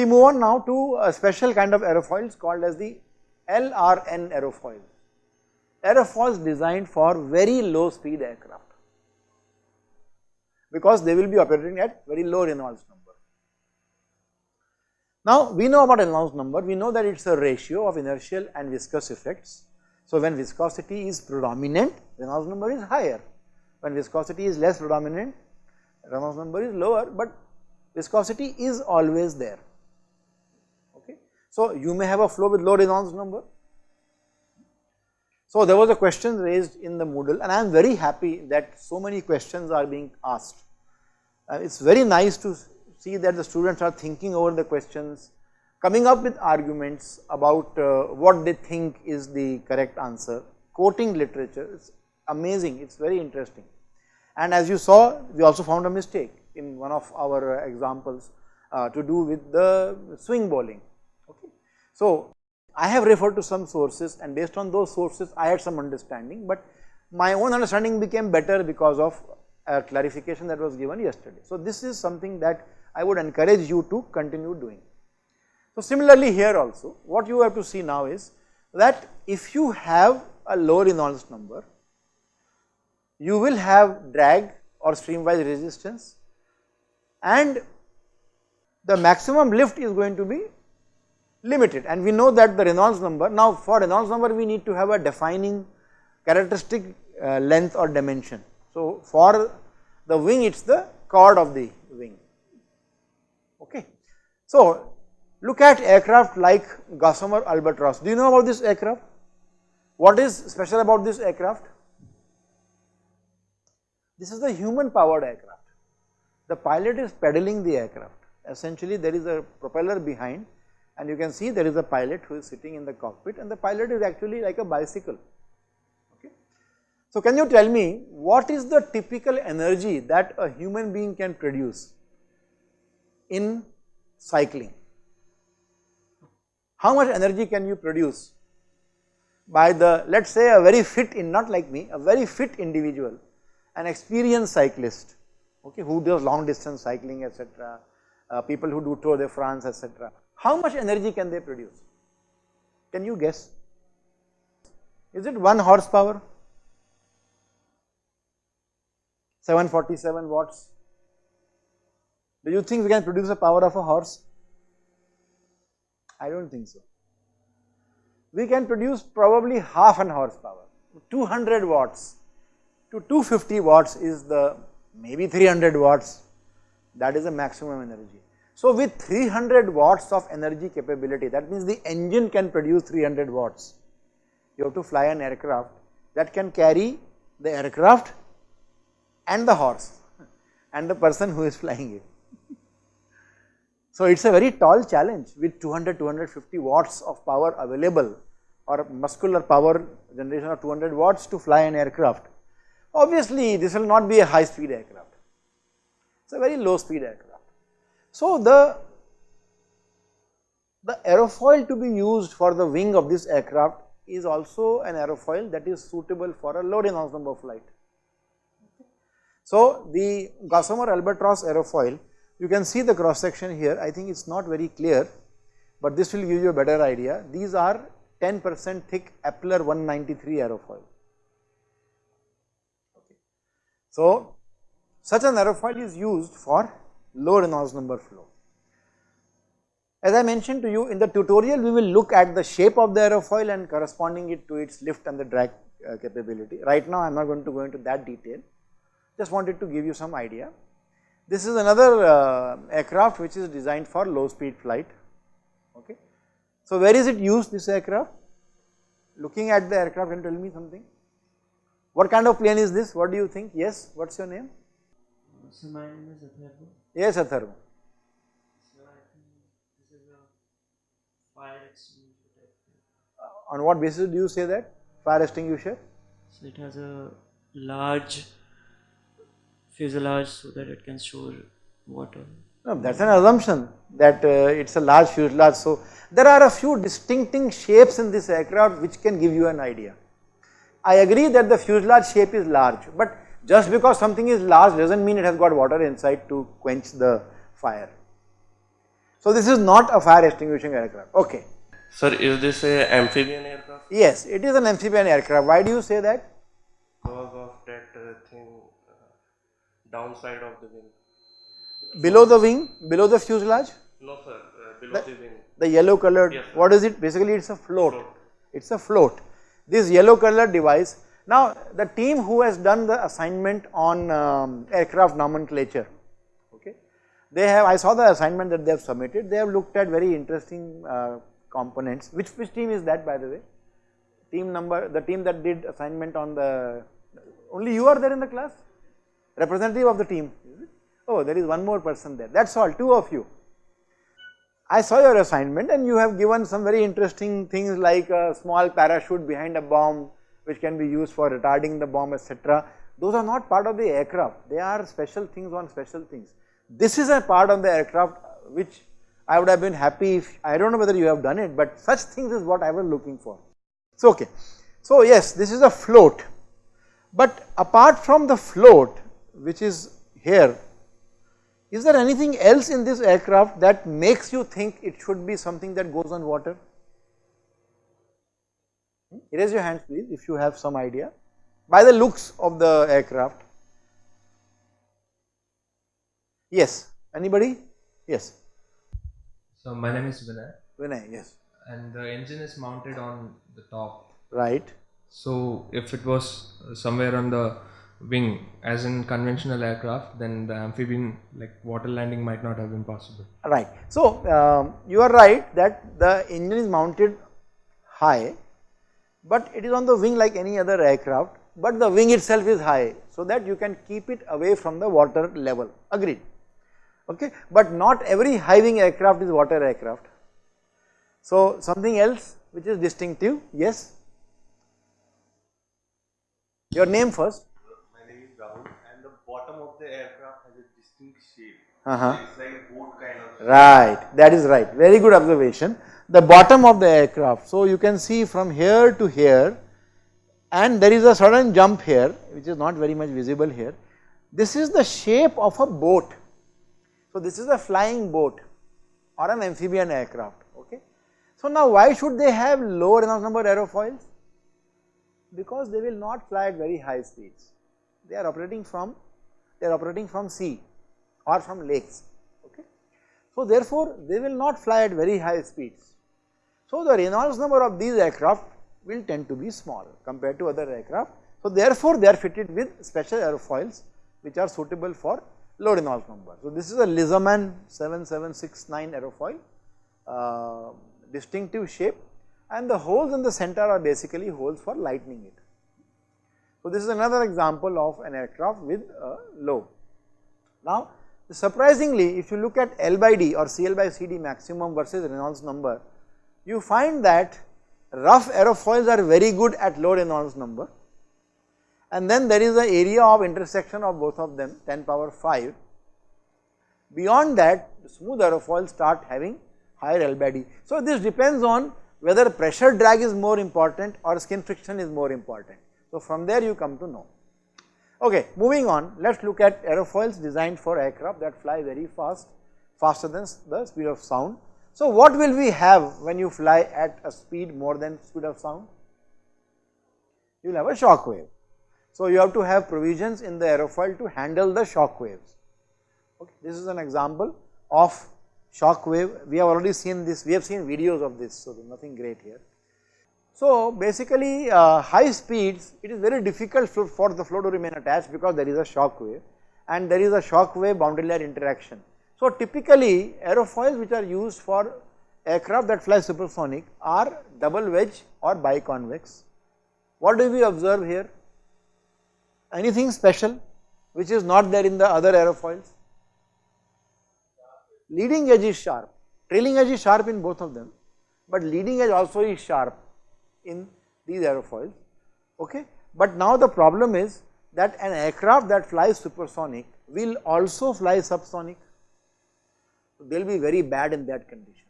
We move on now to a special kind of aerofoils called as the LRN aerofoil. Aerofoils designed for very low speed aircraft because they will be operating at very low Reynolds number. Now we know about Reynolds number, we know that it is a ratio of inertial and viscous effects. So when viscosity is predominant, Reynolds number is higher. When viscosity is less predominant, Reynolds number is lower, but viscosity is always there. So you may have a flow with low Reynolds number. So there was a question raised in the Moodle and I am very happy that so many questions are being asked. Uh, it is very nice to see that the students are thinking over the questions, coming up with arguments about uh, what they think is the correct answer, quoting literature, it is amazing, it is very interesting. And as you saw, we also found a mistake in one of our examples uh, to do with the swing bowling. So, I have referred to some sources and based on those sources I had some understanding, but my own understanding became better because of a clarification that was given yesterday. So, this is something that I would encourage you to continue doing. So, similarly here also what you have to see now is that if you have a low Reynolds number, you will have drag or streamwise resistance and the maximum lift is going to be limited and we know that the Reynolds number, now for Reynolds number we need to have a defining characteristic uh, length or dimension. So for the wing it is the chord of the wing, okay. So look at aircraft like Gossamer Albatross, do you know about this aircraft? What is special about this aircraft? This is the human powered aircraft. The pilot is pedaling the aircraft. Essentially there is a propeller behind and you can see there is a pilot who is sitting in the cockpit and the pilot is actually like a bicycle. Okay. So can you tell me what is the typical energy that a human being can produce in cycling? How much energy can you produce by the let us say a very fit in not like me a very fit individual an experienced cyclist okay who does long distance cycling etc uh, people who do Tour de France etc how much energy can they produce? Can you guess? Is it 1 horsepower? 747 watts? Do you think we can produce the power of a horse? I do not think so. We can produce probably half an horsepower, 200 watts to 250 watts is the maybe 300 watts that is the maximum energy. So with 300 watts of energy capability, that means the engine can produce 300 watts. You have to fly an aircraft that can carry the aircraft and the horse and the person who is flying it. So it is a very tall challenge with 200, 250 watts of power available or muscular power generation of 200 watts to fly an aircraft. Obviously this will not be a high speed aircraft, it is a very low speed aircraft. So the, the aerofoil to be used for the wing of this aircraft is also an aerofoil that is suitable for a low Reynolds number flight. So the Gossamer Albatross aerofoil, you can see the cross section here, I think it is not very clear, but this will give you a better idea. These are 10 percent thick Eppler 193 aerofoil. So such an aerofoil is used for low Reynolds number flow. As I mentioned to you in the tutorial we will look at the shape of the aerofoil and corresponding it to its lift and the drag uh, capability. Right now I am not going to go into that detail, just wanted to give you some idea. This is another uh, aircraft which is designed for low speed flight, okay. So where is it used this aircraft? Looking at the aircraft can tell me something. What kind of plane is this? What do you think? Yes, what is your name? So my name is Atharva. Yes, Atharva. So I think this is a fire extinguisher type. Uh, on what basis do you say that? Fire extinguisher? So it has a large fuselage so that it can store water. No, that is an assumption that uh, it is a large fuselage. So there are a few distincting shapes in this aircraft which can give you an idea. I agree that the fuselage shape is large, but just because something is large does not mean it has got water inside to quench the fire. So this is not a fire extinguishing aircraft. Okay. Sir, is this a amphibian aircraft? Yes, it is an amphibian aircraft. Why do you say that? Because of that uh, thing uh, downside of the wing. Below the wing, below the fuselage, No, sir, uh, below the wing. the yellow colored, Yes, what is it? Basically it's a float. Float. It's a float. This yellow colored device. Now the team who has done the assignment on um, aircraft nomenclature, okay, they have, I saw the assignment that they have submitted, they have looked at very interesting uh, components. Which, which team is that by the way? Team number, the team that did assignment on the, only you are there in the class? Representative of the team. Oh, there is one more person there. That's all, two of you. I saw your assignment and you have given some very interesting things like a small parachute behind a bomb which can be used for retarding the bomb etc. Those are not part of the aircraft, they are special things on special things. This is a part of the aircraft which I would have been happy if, I do not know whether you have done it, but such things is what I was looking for. So, okay. So, yes, this is a float, but apart from the float which is here, is there anything else in this aircraft that makes you think it should be something that goes on water? Raise your hands please if you have some idea by the looks of the aircraft. Yes, anybody? Yes, So my name is Vinay Vinay, yes, and the engine is mounted on the top. right, So if it was somewhere on the wing as in conventional aircraft then the amphibian like water landing might not have been possible. right. So, um, you are right that the engine is mounted high, but it is on the wing like any other aircraft, but the wing itself is high so that you can keep it away from the water level, agreed. Okay, but not every high wing aircraft is water aircraft. So, something else which is distinctive, yes. Your name first. My name is Rahul, and the bottom of the aircraft has a distinct shape. Uh -huh. It's like a boat kind of. Right, that is right. Very good observation. The bottom of the aircraft. So you can see from here to here, and there is a sudden jump here, which is not very much visible here. This is the shape of a boat. So this is a flying boat or an amphibian aircraft. Okay. So now why should they have low Reynolds number aerofoils? Because they will not fly at very high speeds. They are operating from they are operating from sea or from lakes. Okay. So therefore, they will not fly at very high speeds. So the Reynolds number of these aircraft will tend to be small compared to other aircraft. So therefore, they are fitted with special airfoils which are suitable for low Reynolds number. So this is a Lissaman 7769 aerofoil, uh, distinctive shape and the holes in the center are basically holes for lightening it. So this is another example of an aircraft with a low. Now surprisingly if you look at L by D or CL by CD maximum versus Reynolds number, you find that rough aerofoils are very good at low Reynolds number and then there is the area of intersection of both of them 10 power 5. Beyond that smooth aerofoils start having higher L. So this depends on whether pressure drag is more important or skin friction is more important. So from there you come to know. Okay, moving on, let us look at aerofoils designed for aircraft that fly very fast, faster than the speed of sound. So what will we have when you fly at a speed more than speed of sound? You will have a shock wave. So you have to have provisions in the aerofoil to handle the shock waves. Okay, this is an example of shock wave. We have already seen this, we have seen videos of this, so nothing great here. So basically uh, high speeds it is very difficult for the flow to remain attached because there is a shock wave and there is a shock wave boundary layer interaction. So typically aerofoils which are used for aircraft that fly supersonic are double wedge or biconvex. What do we observe here? Anything special which is not there in the other aerofoils? Leading edge is sharp, trailing edge is sharp in both of them, but leading edge also is sharp in these aerofoils, okay. But now the problem is that an aircraft that flies supersonic will also fly subsonic, so they will be very bad in that condition,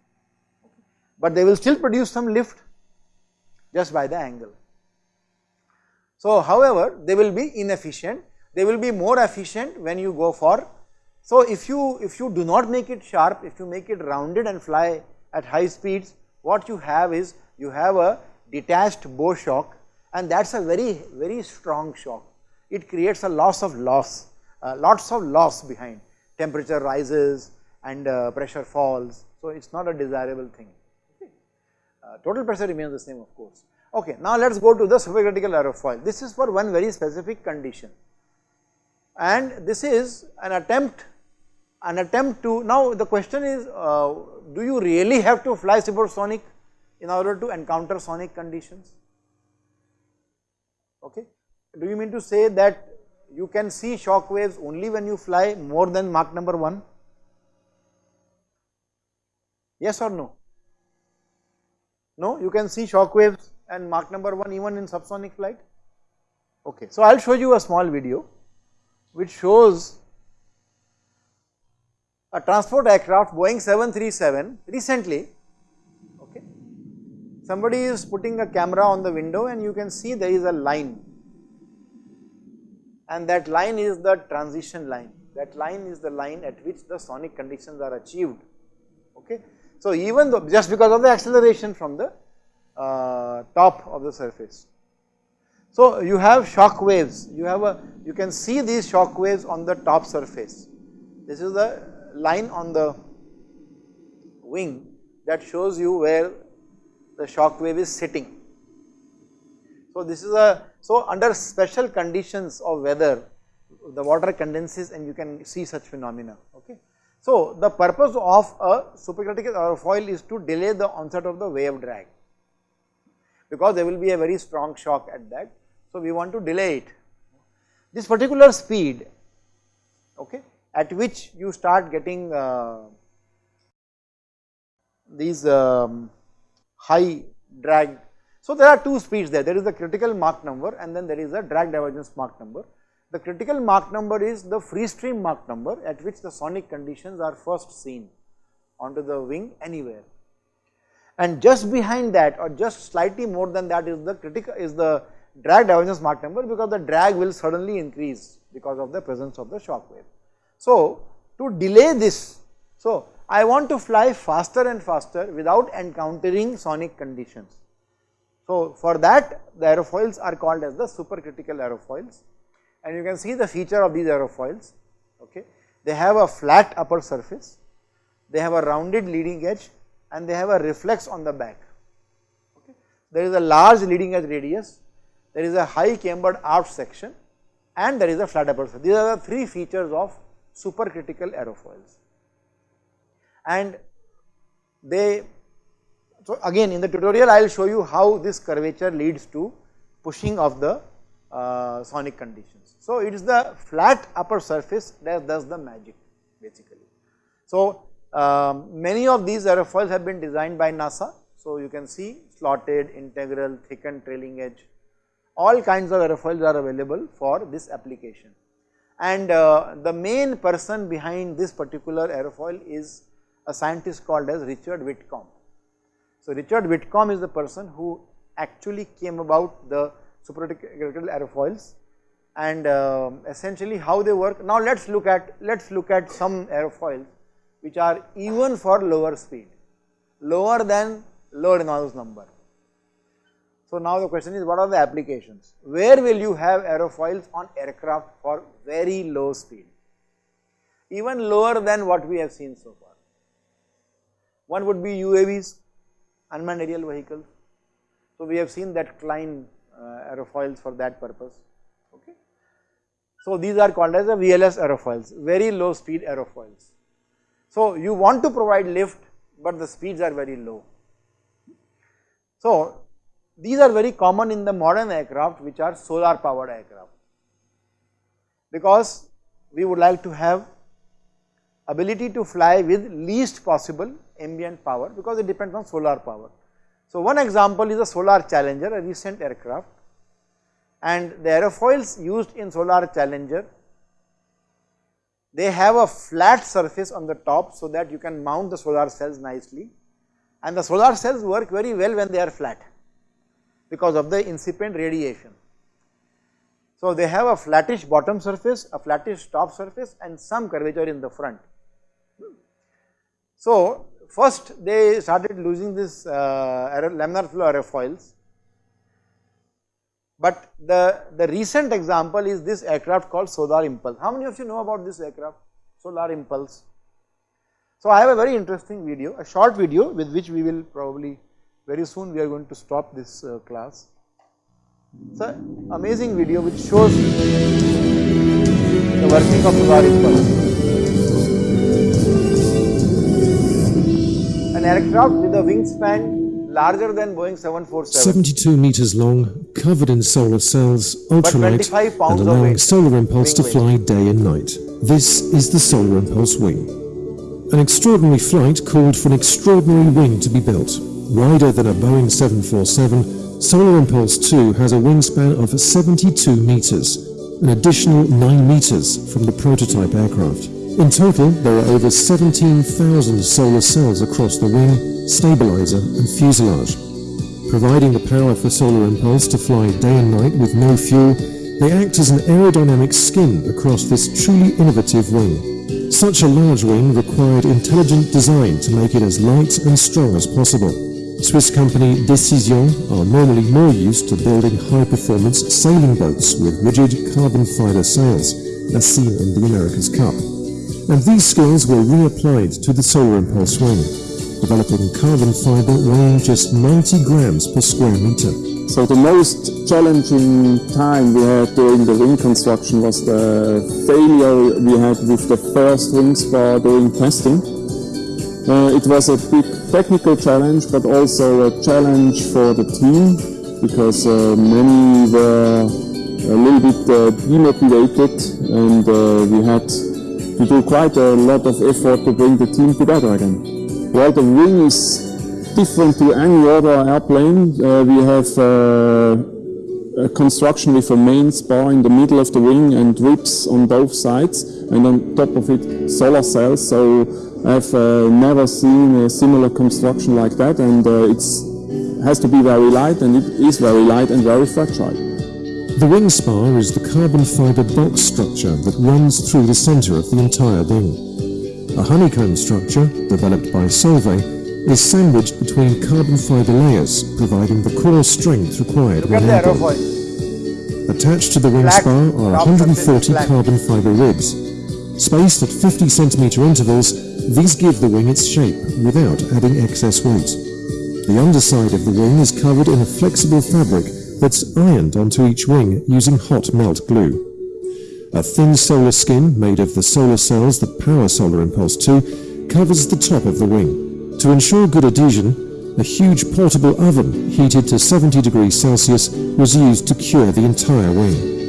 okay. but they will still produce some lift just by the angle. So however, they will be inefficient, they will be more efficient when you go for So, if you if you do not make it sharp, if you make it rounded and fly at high speeds, what you have is you have a detached bow shock and that is a very very strong shock. It creates a loss of loss, uh, lots of loss behind, temperature rises and uh, pressure falls. So, it is not a desirable thing, okay. uh, total pressure remains the same of course. Okay, now let us go to the supercritical aerofoil. This is for one very specific condition and this is an attempt an attempt to now the question is uh, do you really have to fly supersonic in order to encounter sonic conditions okay do you mean to say that you can see shock waves only when you fly more than Mach number 1 yes or no? No? You can see shock waves and Mach number 1 even in subsonic flight? Okay. So i'll show you a small video which shows a transport aircraft Boeing 737 recently. Okay. Somebody is putting a camera on the window and you can see there is a line. And that line is the transition line. That line is the line at which the sonic conditions are achieved. Okay so even though just because of the acceleration from the uh, top of the surface so you have shock waves, you have a, you can see these shock waves on the top surface. This is the line on the wing that shows you where the shock wave is sitting. So this is a, so under special conditions of weather, the water condenses and you can see such phenomena, okay. So the purpose of a supercritical aerofoil is to delay the onset of the wave drag because there will be a very strong shock at that so, we want to delay it. This particular speed okay, at which you start getting uh, these um, high drag. So, there are two speeds there, there is the critical Mach number and then there is a drag divergence Mach number. The critical Mach number is the free stream Mach number at which the sonic conditions are first seen onto the wing anywhere. And just behind that or just slightly more than that is the critical is the drag divergence Mach number because the drag will suddenly increase because of the presence of the shock wave. So, to delay this, so I want to fly faster and faster without encountering sonic conditions. So, for that the aerofoils are called as the supercritical aerofoils and you can see the feature of these aerofoils, okay. They have a flat upper surface, they have a rounded leading edge and they have a reflex on the back, okay. There is a large leading edge radius there is a high cambered aft section and there is a flat upper surface. These are the three features of supercritical aerofoils. And they, so again in the tutorial I will show you how this curvature leads to pushing of the uh, sonic conditions. So it is the flat upper surface that does the magic basically. So um, many of these aerofoils have been designed by NASA. So you can see slotted, integral, thickened trailing edge, all kinds of aerofoils are available for this application. And uh, the main person behind this particular aerofoil is a scientist called as Richard Whitcomb. So Richard Whitcomb is the person who actually came about the supercritical aerofoils and uh, essentially how they work. Now let us look at let us look at some aerofoils which are even for lower speed, lower than low Reynolds number. So now the question is what are the applications? Where will you have aerofoils on aircraft for very low speed? Even lower than what we have seen so far. One would be UAVs, unmanned aerial vehicles. So we have seen that Klein Uh, aerofoils for that purpose. Okay. So these are called as the VLS aerofoils, very low speed aerofoils. So you want to provide lift, but the speeds are very low. So these are very common in the modern aircraft which are solar powered aircraft because we would like to have ability to fly with least possible ambient power because it depends on solar power. So one example is a Solar Challenger, a recent aircraft and the aerofoils used in Solar Challenger, they have a flat surface on the top so that you can mount the solar cells nicely and the solar cells work very well when they are flat because of the incipient radiation. So they have a flattish bottom surface, a flattish top surface and some curvature in the front. So first they started using this uh, laminar flow aerofoils, but the, the recent example is this aircraft called Solar Impulse. How many of you know about this aircraft, Solar Impulse? So I have a very interesting video, a short video with which we will probably very soon we are going to stop this uh, class. It's an amazing video which shows the working of solar impulse. An aircraft with a wingspan larger than Boeing 747. 72 meters long, covered in solar cells, ultralight, 25 and allowing solar impulse to fly day and night. This is the solar impulse wing. An extraordinary flight called for an extraordinary wing to be built. Wider than a Boeing 747, Solar Impulse 2 has a wingspan of 72 meters, an additional 9 meters from the prototype aircraft. In total, there are over 17,000 solar cells across the wing, stabilizer and fuselage. Providing the power for Solar Impulse to fly day and night with no fuel, they act as an aerodynamic skin across this truly innovative wing. Such a large wing required intelligent design to make it as light and strong as possible. Swiss company Decision are normally more used to building high-performance sailing boats with rigid carbon fiber sails, as seen in the America's Cup. And these skills were reapplied to the Solar Impulse wing, developing carbon fiber weighing just 90 grams per square meter. So the most challenging time we had during the wing construction was the failure we had with the first wing spar during testing. Uh, it was a big technical challenge, but also a challenge for the team because uh, many were a little bit uh, demotivated and uh, we had to do quite a lot of effort to bring the team together again. Well, the wing is different to any other airplane. Uh, we have uh, a construction with a main spar in the middle of the wing and ribs on both sides, and on top of it solar cells. So I've uh, never seen a similar construction like that, and uh, it's has to be very light, and it is very light and very fragile. The wing spar is the carbon fiber box structure that runs through the center of the entire wing. A honeycomb structure, developed by Solvay, is sandwiched between carbon fiber layers, providing the core strength required when airborne. Attached to the wing Flat, spar are 140 surface is flat. carbon fiber ribs. Spaced at 50 centimeter intervals, these give the wing its shape without adding excess weight. The underside of the wing is covered in a flexible fabric that's ironed onto each wing using hot melt glue. A thin solar skin made of the solar cells that power Solar Impulse 2 covers the top of the wing. To ensure good adhesion, a huge portable oven heated to 70 degrees Celsius was used to cure the entire wing.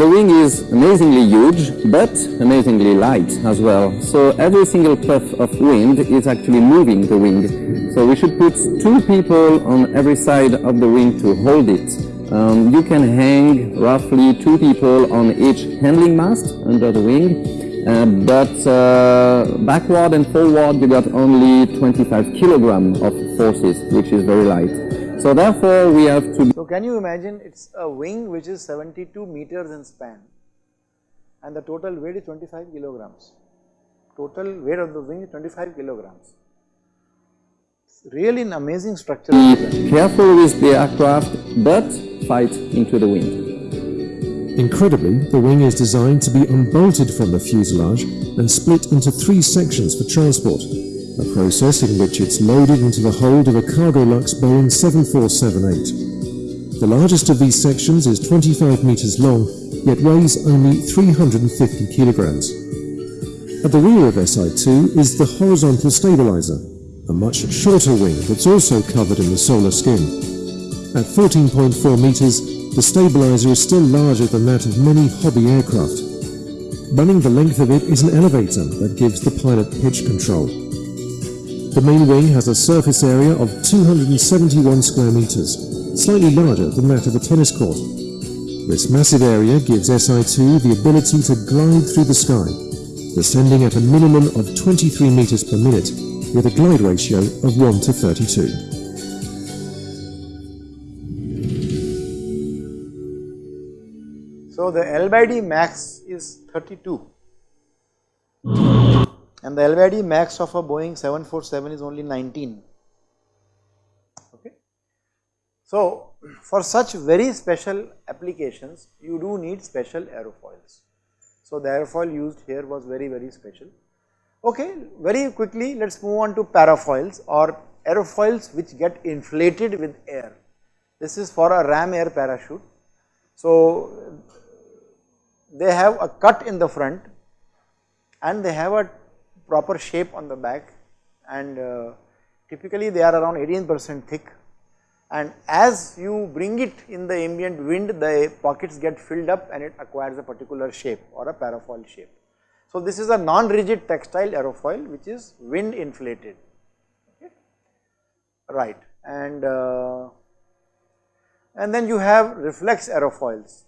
The wing is amazingly huge, but amazingly light as well. So every single puff of wind is actually moving the wing. So we should put two people on every side of the wing to hold it. Um, you can hang roughly two people on each handling mast under the wing, uh, but uh, backward and forward you got only 25 kilogram of forces, which is very light. So therefore we have to So can you imagine it's a wing which is 72 meters in span and the total weight is 25 kilograms. Total weight of the wing is 25 kilograms. It's really an amazing structure. be careful with the aircraft, but fight into the wind. Incredibly, the wing is designed to be unbolted from the fuselage and split into three sections for transport, a process in which it's loaded into the hold of a Cargolux Boeing 7478. The largest of these sections is 25 meters long, yet weighs only 350 kilograms. At the rear of SI2 is the horizontal stabilizer, a much shorter wing that's also covered in the solar skin. At 14.4 meters, the stabilizer is still larger than that of many hobby aircraft. Running the length of it is an elevator that gives the pilot pitch control. The main wing has a surface area of 271 square meters, slightly larger than that of a tennis court. This massive area gives SI2 the ability to glide through the sky, descending at a minimum of 23 meters per minute with a glide ratio of 1 to 32. So So the L by D max is 32 and the L max of a Boeing 747 is only 19. Okay. So for such very special applications you do need special aerofoils. So the aerofoil used here was very very special. Okay, very quickly let us move on to parafoils or aerofoils which get inflated with air. This is for a ram air parachute. So they have a cut in the front and they have a proper shape on the back and uh, typically they are around 18 percent thick and as you bring it in the ambient wind the pockets get filled up and it acquires a particular shape or a parafoil shape. So this is a non-rigid textile aerofoil which is wind inflated, okay. right and uh, and then you have reflex aerofoils.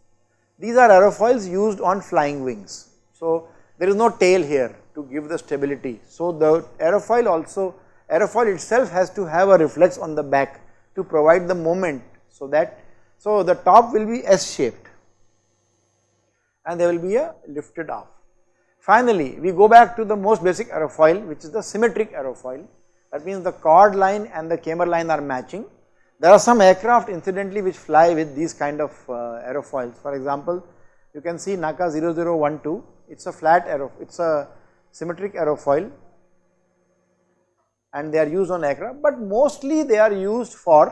These are aerofoils used on flying wings. So there is no tail here to give the stability. So the aerofoil also aerofoil itself has to have a reflex on the back to provide the moment so that so the top will be S shaped and there will be a lifted off. Finally, we go back to the most basic aerofoil which is the symmetric aerofoil that means the chord line and the camber line are matching. There are some aircraft incidentally which fly with these kind of uh, aerofoils for example you can see NACA 0012 it is a flat aero it is a symmetric aerofoil and they are used on aircraft but mostly they are used for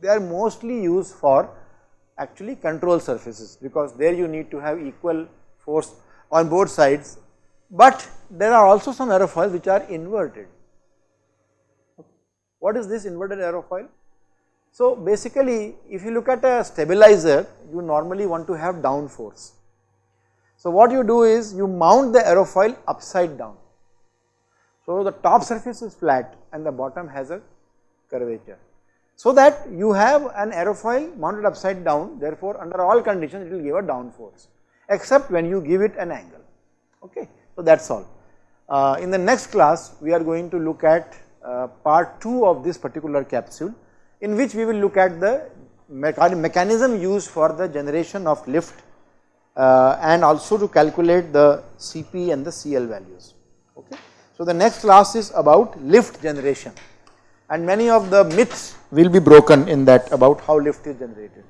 they are mostly used for actually control surfaces because there you need to have equal force on both sides, but there are also some aerofoils which are inverted. What is this inverted aerofoil? So basically if you look at a stabilizer you normally want to have down force. So what you do is you mount the aerofoil upside down. So the top surface is flat and the bottom has a curvature. So that you have an aerofoil mounted upside down therefore under all conditions it will give a down force except when you give it an angle okay. So that is all. Uh, in the next class we are going to look at uh, part 2 of this particular capsule in which we will look at the mechanism used for the generation of lift Uh, and also to calculate the Cp and the Cl values okay. So the next class is about lift generation and many of the myths will be broken in that about how lift is generated.